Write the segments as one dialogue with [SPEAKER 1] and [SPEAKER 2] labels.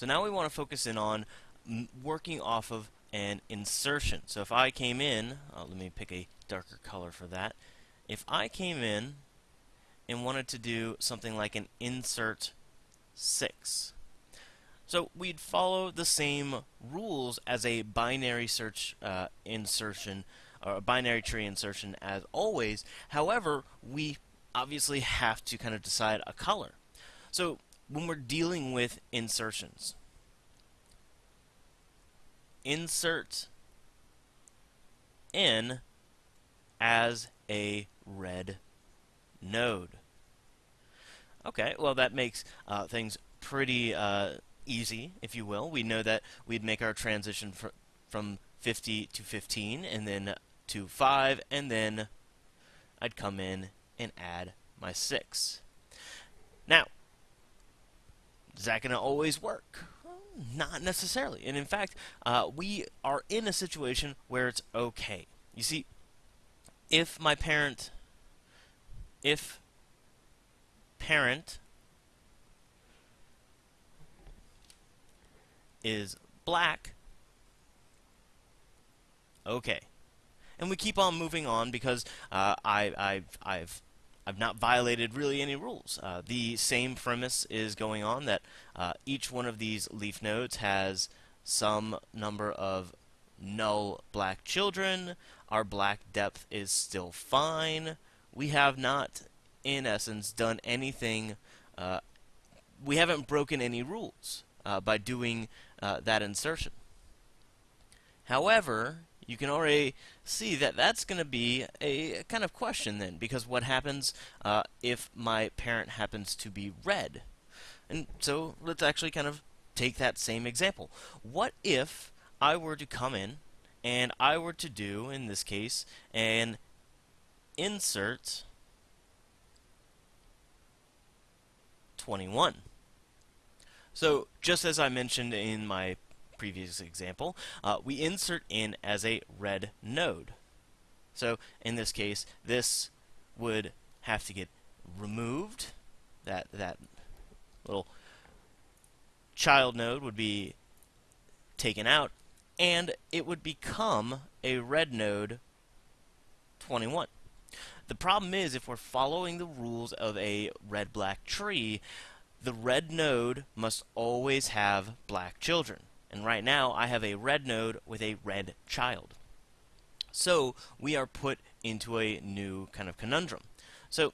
[SPEAKER 1] So now we want to focus in on working off of an insertion. So if I came in, uh, let me pick a darker color for that. If I came in and wanted to do something like an insert 6, so we'd follow the same rules as a binary search uh, insertion or a binary tree insertion as always. However, we obviously have to kind of decide a color. So when we're dealing with insertions, insert n as a red node. Okay, well that makes uh, things pretty uh, easy, if you will. We know that we'd make our transition fr from 50 to 15, and then to 5, and then I'd come in and add my 6. Now, is that going to always work? Not necessarily. And in fact, uh, we are in a situation where it's okay. You see, if my parent, if parent is black, okay. And we keep on moving on because uh, I, I've, I've I've not violated really any rules. Uh, the same premise is going on that uh, each one of these leaf nodes has some number of null black children. Our black depth is still fine. We have not, in essence, done anything. Uh, we haven't broken any rules uh, by doing uh, that insertion. However, you can already see that that's going to be a kind of question then, because what happens uh, if my parent happens to be red? And so let's actually kind of take that same example. What if I were to come in and I were to do, in this case, an insert 21. So just as I mentioned in my previous example, uh, we insert n as a red node. So in this case, this would have to get removed. That that little child node would be taken out, and it would become a red node 21. The problem is, if we're following the rules of a red-black tree, the red node must always have black children. And right now, I have a red node with a red child. So we are put into a new kind of conundrum. So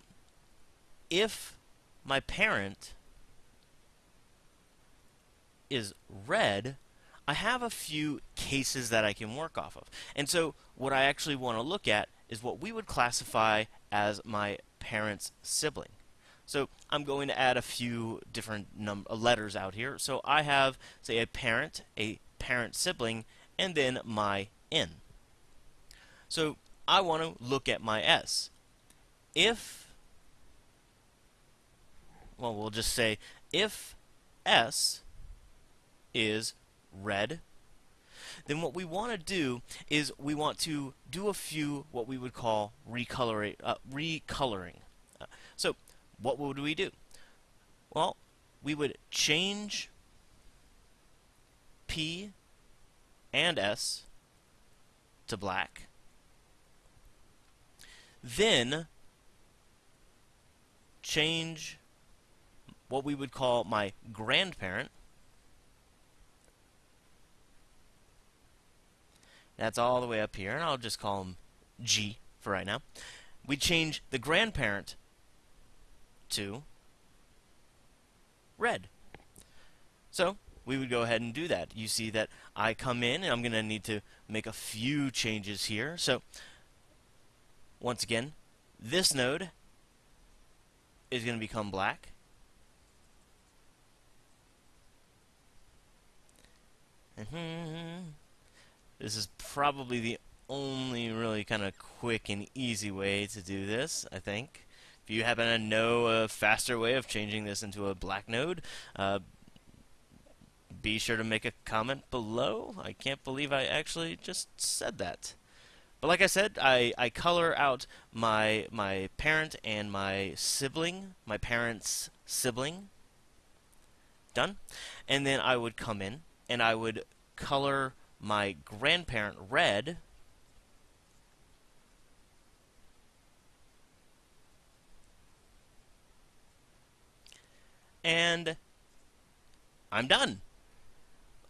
[SPEAKER 1] if my parent is red, I have a few cases that I can work off of. And so what I actually want to look at is what we would classify as my parent's sibling. So I'm going to add a few different uh, letters out here. So I have, say, a parent, a parent sibling, and then my n. So I want to look at my s. If, well, we'll just say if s is red, then what we want to do is we want to do a few what we would call. Uh, recoloring. Uh, so what would we do? Well, we would change P and S to black. Then change what we would call my grandparent. That's all the way up here, and I'll just call him G for right now. We change the grandparent to red. So we would go ahead and do that. You see that I come in and I'm going to need to make a few changes here. So once again, this node is going to become black. Mm-hmm. This is probably the only really kind of quick and easy way to do this, I think. If you happen to know a faster way of changing this into a black node, uh, be sure to make a comment below. I can't believe I actually just said that. But like I said, I, I color out my my parent and my sibling, my parent's sibling, done. And then I would come in and I would color my grandparent red. And I'm done.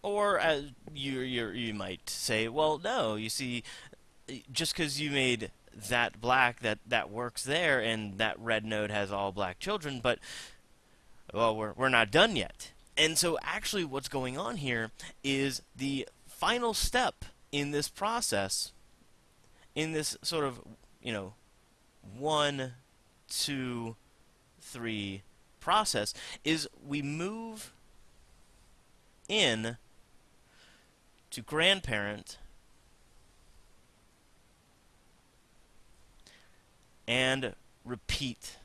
[SPEAKER 1] Or as you you you might say, well, no, you see, just because you made that black, that that works there, and that red node has all black children, but well, we're we're not done yet. And so, actually, what's going on here is the final step in this process, in this sort of you know, one, two, three process, is we move in to grandparent and repeat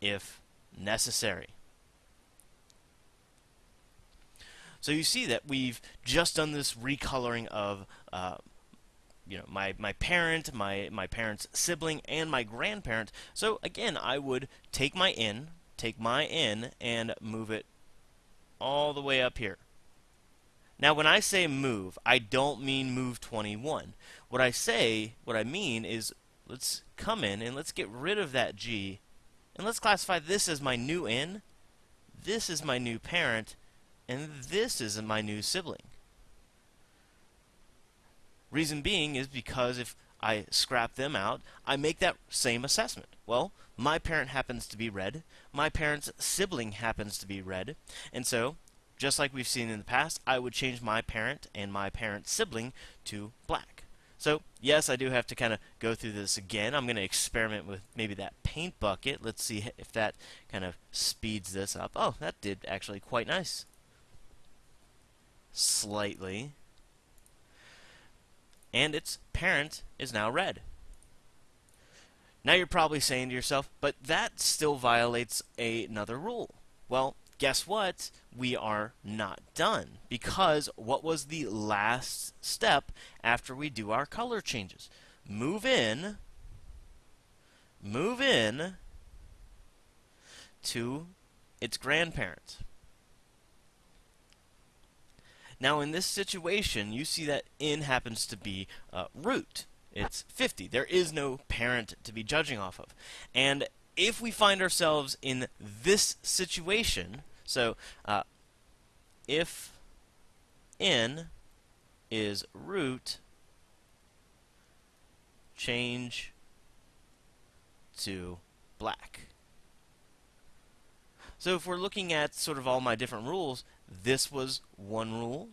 [SPEAKER 1] if necessary. So you see that we've just done this recoloring of uh, you know my my parent, my my parent's sibling, and my grandparent. So again, I would take my n, take my n, and move it all the way up here. Now, when I say move, I don't mean move 21. What I say, what I mean is let's come in and let's get rid of that G and let's classify this as my new n, this is my new parent, and this is my new sibling. Reason being is because if I scrap them out, I make that same assessment. Well, my parent happens to be red, my parent's sibling happens to be red, and so just like we've seen in the past, I would change my parent and my parent's sibling to black. So, yes, I do have to kind of go through this again. I'm going to experiment with maybe that paint bucket. Let's see if that kind of speeds this up. Oh, that did actually quite nice. Slightly. And its parent is now red. Now you're probably saying to yourself, but that still violates another rule. Well, guess what? We are not done. Because what was the last step after we do our color changes? Move in, move in to its grandparent. Now, in this situation, you see that n happens to be uh, root. It's 50. There is no parent to be judging off of. And if we find ourselves in this situation, so uh, if n is root, change to black. So if we're looking at sort of all my different rules, this was one rule.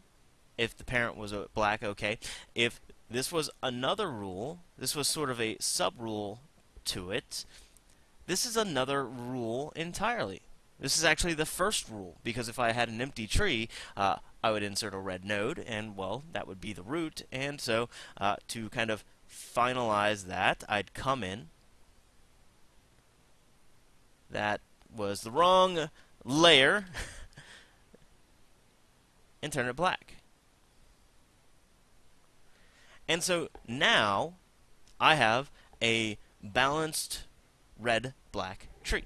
[SPEAKER 1] If the parent was a black, okay. If this was another rule, this was sort of a sub-rule to it, this is another rule entirely. This is actually the first rule, because if I had an empty tree, uh, I would insert a red node, and, well, that would be the root. And so, uh, to kind of finalize that, I'd come in. That was the wrong layer. and turn it black. And so now I have a balanced red-black tree.